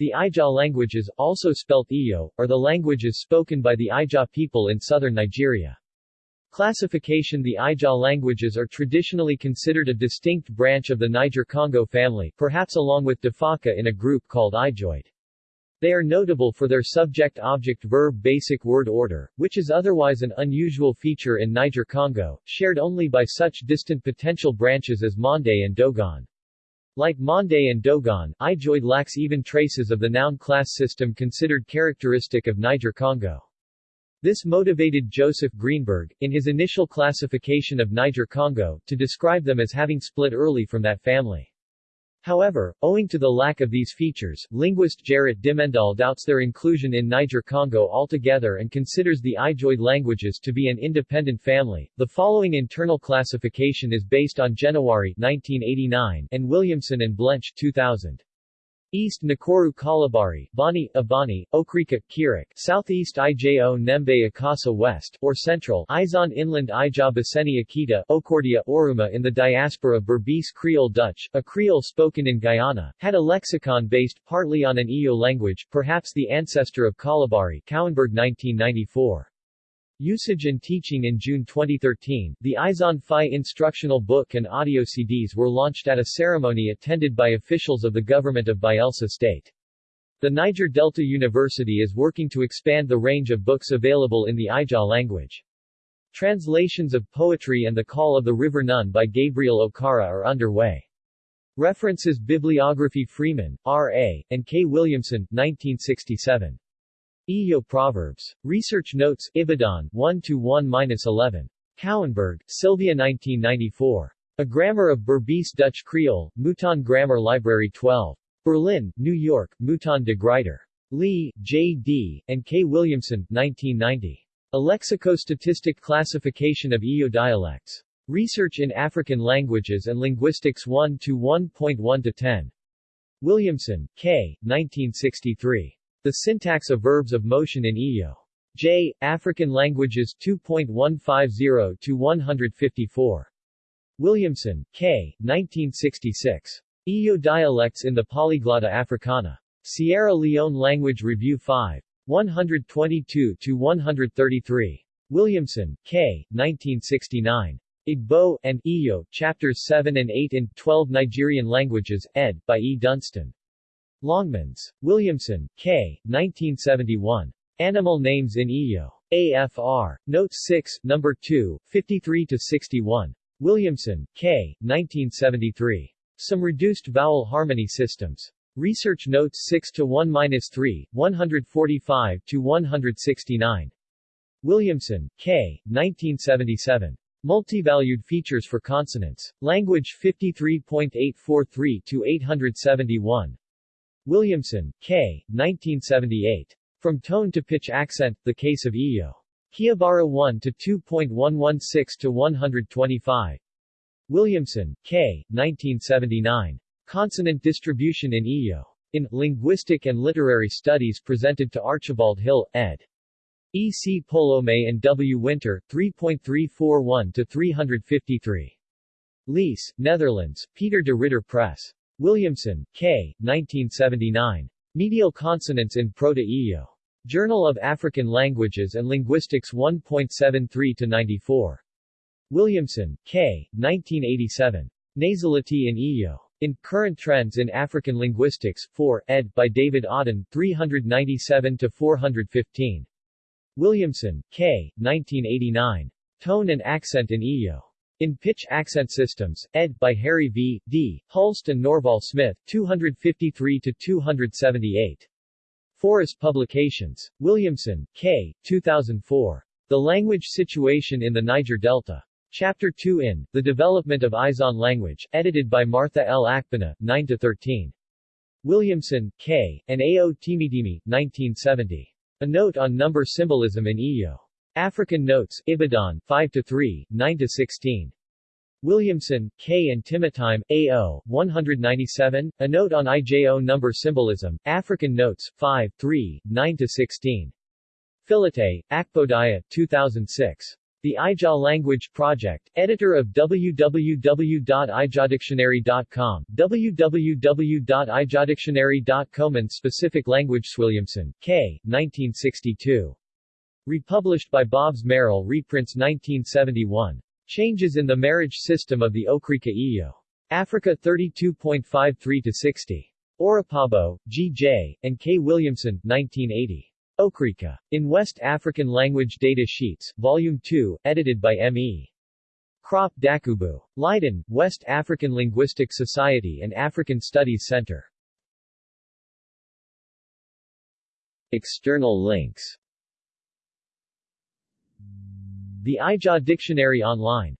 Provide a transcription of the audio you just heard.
The Ijaw languages, also spelt Ijo, are the languages spoken by the Ijaw people in southern Nigeria. Classification The Ijaw languages are traditionally considered a distinct branch of the Niger-Congo family, perhaps along with Defaka in a group called Ijoid. They are notable for their subject-object-verb basic word order, which is otherwise an unusual feature in Niger-Congo, shared only by such distant potential branches as Mande and Dogon. Like Mande and Dogon, Ijoid lacks even traces of the noun class system considered characteristic of Niger-Congo. This motivated Joseph Greenberg, in his initial classification of Niger-Congo, to describe them as having split early from that family. However, owing to the lack of these features, linguist Gerrit Dimmendaal doubts their inclusion in Niger-Congo altogether and considers the Ijoid languages to be an independent family. The following internal classification is based on Jenewari 1989 and Williamson and Blench 2000. East Nkoroo Kalabari, Bani, Abani, Okrika, Kirike, Southeast Ijo Nembe Akassa West, or Central Izon Inland Ija Biseni Akita, Okordia Oruma in the diaspora Berbice Creole Dutch, a Creole spoken in Guyana, had a lexicon based partly on an Ijo language, perhaps the ancestor of Kalabari Kouwenberg 1994. Usage and teaching In June 2013, the Izon Fie instructional book and audio CDs were launched at a ceremony attended by officials of the government of Bayelsa State. The Niger Delta University is working to expand the range of books available in the Ijaw language. Translations of poetry and The Call of the River Nun by Gabriel Okara are underway. References Bibliography Freeman, R.A., and K. Williamson, 1967. Ijo Proverbs. Research Notes, Ibadan, 1-1-11. Kouwenberg, Silvia 1994. A Grammar of Berbice Dutch Creole, Mouton Grammar Library 12. Berlin, New York, Mouton de Gruyter. Lee, J. D., and K. Williamson, 1990. A Lexico-Statistic Classification of Ijo Dialects. Research in African Languages and Linguistics 1 to 1.1 to 10. Williamson, K. 1963. The syntax of verbs of motion in Ijo. J. African Languages 2.150 to 154. Williamson, K. 1966. Ijo Dialects in the Polyglotta Africana. Sierra Leone Language Review 5. 122-133. Williamson, K. 1969. Igbo, and Ijo, Chapters 7 and 8 in 12 Nigerian Languages, ed. by E. Dunstan. Longmans. Williamson, K. 1971. Animal Names in Ijo. AFR. Note 6, No. 2, 53-61. Williamson, K. 1973. Some Reduced Vowel Harmony Systems. Research Notes 6 to 1 minus 3, 145 to 169. Williamson, K. 1977. Multivalued Features for Consonants. Language 53.843-871. Williamson, K. 1978. From Tone to Pitch Accent, The Case of Ijo. Kiabara 1 to 2.116 to 125. Williamson, K. 1979. Consonant Distribution in Ijo. In Linguistic and Literary Studies presented to Archibald Hill, ed. E. C. Polome and W. Winter, 3.341 to 353. Lisse, Netherlands, Peter de Ridder Press. Williamson, K. 1979. Medial Consonants in Proto-Ijo. Journal of African Languages and Linguistics 1.73-94. Williamson, K. 1987. Nasality in Ijo. In Current Trends in African Linguistics, 4, ed. by David Odden, 397-415. Williamson, K. 1989. Tone and Accent in Ijo. In Pitch Accent Systems, ed. by Harry V. D. Hulst and Norval Smith, 253-278. Foris Publications. Williamson, K. 2004. The Language Situation in the Niger Delta. Chapter 2 in, The Development of Izon Language, edited by Martha L. Akpana, 9-13. Williamson, K., and A. O. Timitimi, 1970. A Note on Number Symbolism in Ijo. African Notes, Ibadan, 5 to 3, 9 to 16. Williamson, K. and Timitimi, A.O., 197, A Note on IJO Number Symbolism, African Notes, 5, 3, 9-16. Filete, Akpodaya, 2006. The IJAW Language Project, editor of www.ijadictionary.com, www.ijadictionary.com and Specific Language Williamson, K. 1962. Republished by Bobbs-Merrill reprints 1971. Changes in the marriage system of the Okrika Ijo. Africa 32.53-60. Orapabo, G. J., and K. Williamson, 1980. Okrika. In West African Language Data Sheets, Volume 2, edited by M.E. Kropp Dakubu. Leiden, West African Linguistic Society and African Studies Center. External links The IJAW Dictionary online